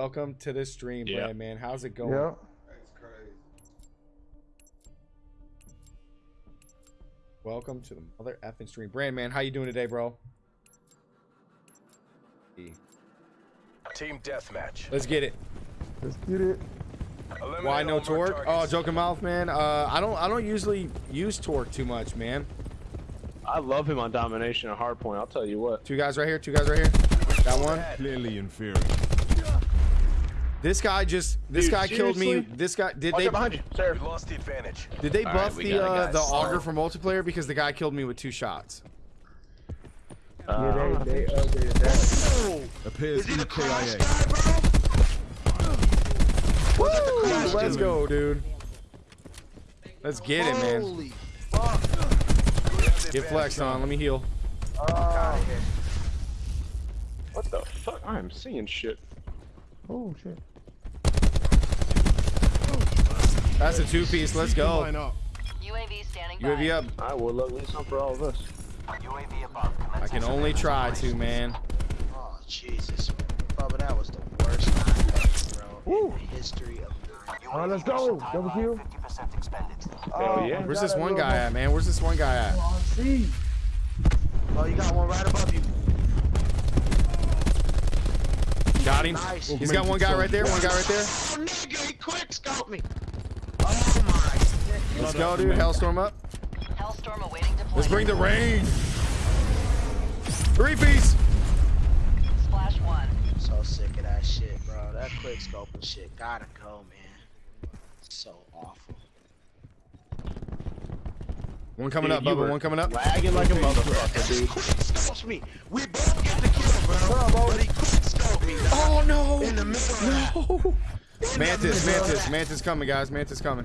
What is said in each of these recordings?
welcome to the stream, Yeah. Brand man. How's it going? Yeah. That's crazy. Welcome to the mother effing stream, Brand man. How you doing today, bro? Team deathmatch. Let's get it. Let's get it. Eliminate Why no torque? Oh, joking mouth, man. Uh, I don't. I don't usually use torque too much, man. I love him on domination and hardpoint. I'll tell you what. Two guys right here. Two guys right here. Got one. Clearly inferior. This guy just. This Dude, guy killed me. This guy. Did Watch they? out behind you, sir. We lost the advantage. Did they All buff right, the got it, uh, the auger for multiplayer because the guy killed me with two shots? Uh, yeah, they, they updated that. Appears EKIA. Woo! Let's go, dude. Let's get it, man. Holy fuck. Get flexed on. Let me heal. Oh, what the fuck? I am seeing shit. oh shit. That's a two piece. Let's go. Line up. UAV standing by. UAV up. I will look at some for all of us. UAV above. I can only try to, man. Oh, Jesus. Bubba, that was the worst nine bro, in the history of nine. All right, let's go. Double kill. 50% expended. Hell oh, yeah. Where's this one guy at, man? Where's this one guy at? Oh, see. Oh, you got one right above you. Got him. Nice. He's got one guy right there. One guy right there. Oh, nigga, he quick scope me. My. Let's go, dude. Hellstorm up. Hellstorm awaiting deployment. Let's bring the rain. Three piece. Splash one. So sick of that shit, bro. That quick scoping shit gotta go, man. So awful. One coming Dude, up, you Bubba. One coming up. Lagging like a motherfucker, dude. Quick scopes me. We both get the kill, bro. But he quick scoped me. dog. Oh no. In the middle of that. No. Mantis, Mantis, Mantis coming, guys. Mantis coming.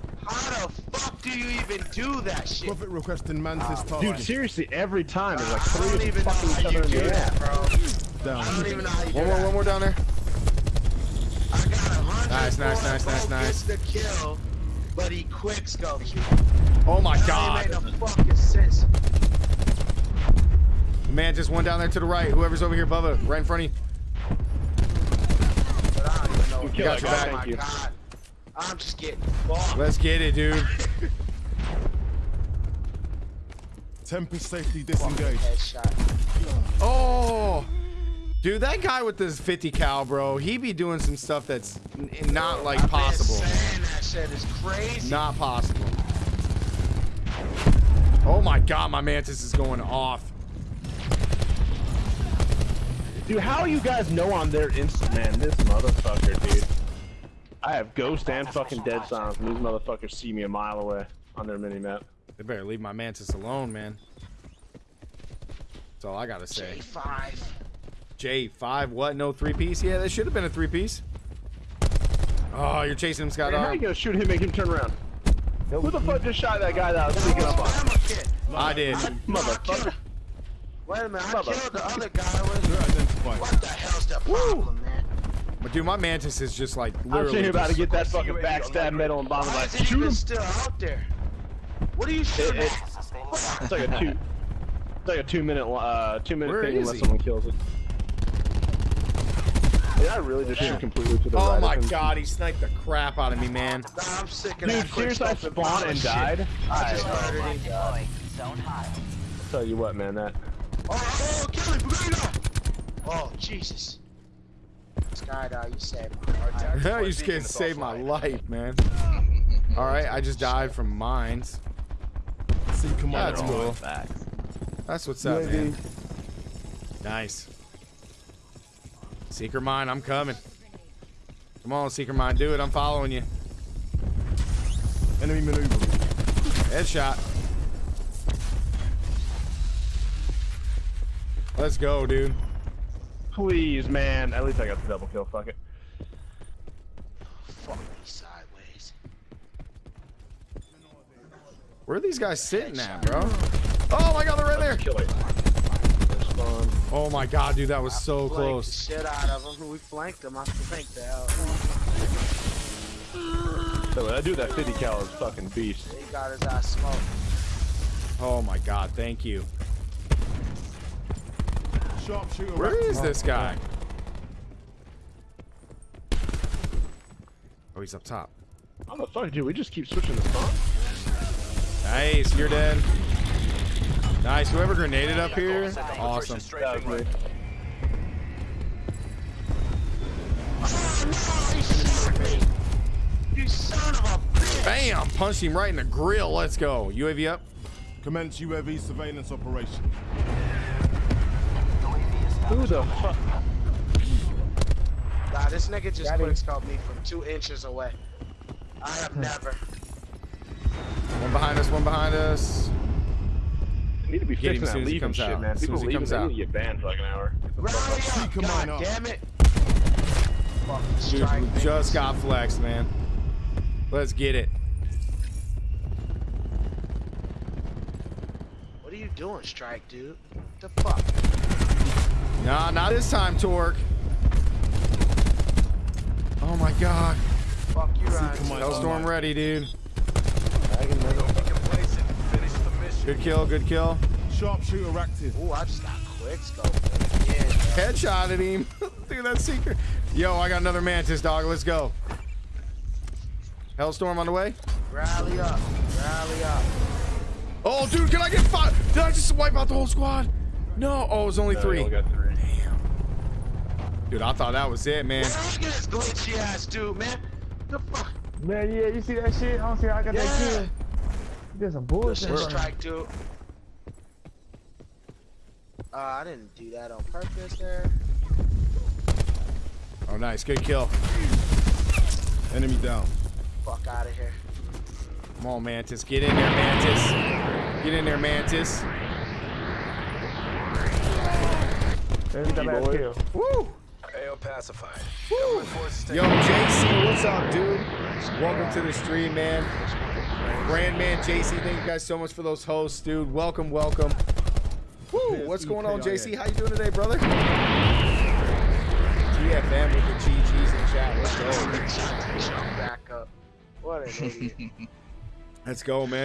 How do you even do that shit? Prophet requesting Mantis Dude, seriously, every time there's like three of them fucking each other in the ass. bro. I Down. don't even know how you do One more, that. one more down there. I got a hundred Nice, nice, nice, nice, nice. the kill, but he quick scopes you. Oh my That god. ain't made no fucking sense. Mantis, one down there to the right. Whoever's over here, Bubba, right in front of you. But I don't even know. You got that your guy, back. Oh my thank you. god. I'm just getting fucked. Let's get it, dude. Tempest safety disengaged. Oh. Dude, that guy with this 50 cal, bro, he be doing some stuff that's n- not like I've been possible. saying that shit is crazy. Not possible. Oh my god, my mantis is going off. Dude, how you guys know I'm there instant, man? This motherfucker, dude. I have ghost and fucking dead silence, and these motherfuckers see me a mile away on their mini map. They better leave my mantis alone, man. That's all I gotta say. J5. J5, what? No three piece? Yeah, that should have been a three piece. Oh, you're chasing him, Scott. Man, how you gonna shoot him, make him turn around? Who the fuck just shot that guy that I was sneaking up on? I'm a kid. I did. Motherfucker. Wait a minute, I Bubba. killed the other guy. With, They're what the hell's the problem, man? But dude, my mantis is just like I'm literally. sitting here about to get that fucking backstab medal and bomb Why like is it shoot even him. still out there? What are you shooting It- at? It's like a two. It's like a two minute, uh, two minute Where thing unless he? someone kills it. Did I really just shoot completely to the Oh right? my god, he sniped the crap out of me, man. Nah, I'm sick of Dude, seriously, I spawned and bullshit. died. I just I murdered him. Deployed. Zone high. tell you what, man, that. Oh, oh, kill him, Burrito! Oh, Jesus. Skydive, you saved my life. you just can't save my life, man. All right, I just died from mines. See commander That's on. cool. That's what's up, man. Nice. Seeker mine, I'm coming. Come on, Seeker mine, do it. I'm following you. Enemy maneuver. Headshot. Let's go, dude. Please, man. At least I got the double kill. Fuck it. Fuck me sideways. Where are these guys sitting at, bro? Oh my god, they're right there. Kill it. There's spawn. Oh my god, dude, that was so close. the shit out of him. We flanked him. I flanked the hell. So that dude, that 50 cal is fucking beast. He got his ass smoked. Oh my god, thank you. Sharpshooter. Where this guy? Oh, he's up top. How the fuck, dude? We just keep switching the song. Nice, you're dead. Nice. Whoever grenaded up here, awesome. You son of a! Bam! Punched him right in the grill. Let's go. UAV up. Commence UAV surveillance operation. Who the fuck? Nah, this nigga just Got him. quickscoped me from two inches away. I have hmm. never. One behind us. One behind us. We need to be Get him fixing that as he leaving comes shit, out. man. As soon People as he leaving, comes they out. need to get banned for like an hour. Rally up! Seeker God mine up. damn it! Fucking Dude, strike we just got flexed, man. Let's get it. What are you doing, strike, dude? What the fuck? Nah, not this time, Torque. Oh my god. Fuck you, Ryan. Hellstorm online. ready, dude. Don't be complacent. Finish the mission. Good kill, good kill. Sharpshooter active. Ooh, I just got quickscope. Yeah. Headshot at him. Dude, that secret. Yo, I got another mantis, dog. Let's go. Hellstorm on the way. Rally up. Rally up. Oh, dude, can I get five? Did I just wipe out the whole squad? No. Oh, it was only No, three. got three. Dude, I thought that was it, man. Man, look at this glitchy ass dude, man. The fuck? Man, yeah, you see that shit? I don't see how I got that Yeah. kill. You did some bullshit. Listen, strike, dude. Uh, I didn't do that on purpose there. Oh, nice. Good kill. Enemy down. Fuck out of here. Come on, Mantis. Get in there, Mantis. Get in there, Mantis. There's that bad boy. kill. Woo! AO pacified. Government forces Yo, JC, what's up, dude? Welcome to the stream, man. Brand man JC, thank you guys so much for those hosts, dude. Welcome, welcome. Woo! What's going on, JC? How you doing today, brother? GFM with the GGs in chat. Let's go. Back up. What an idiot. Let's go, man.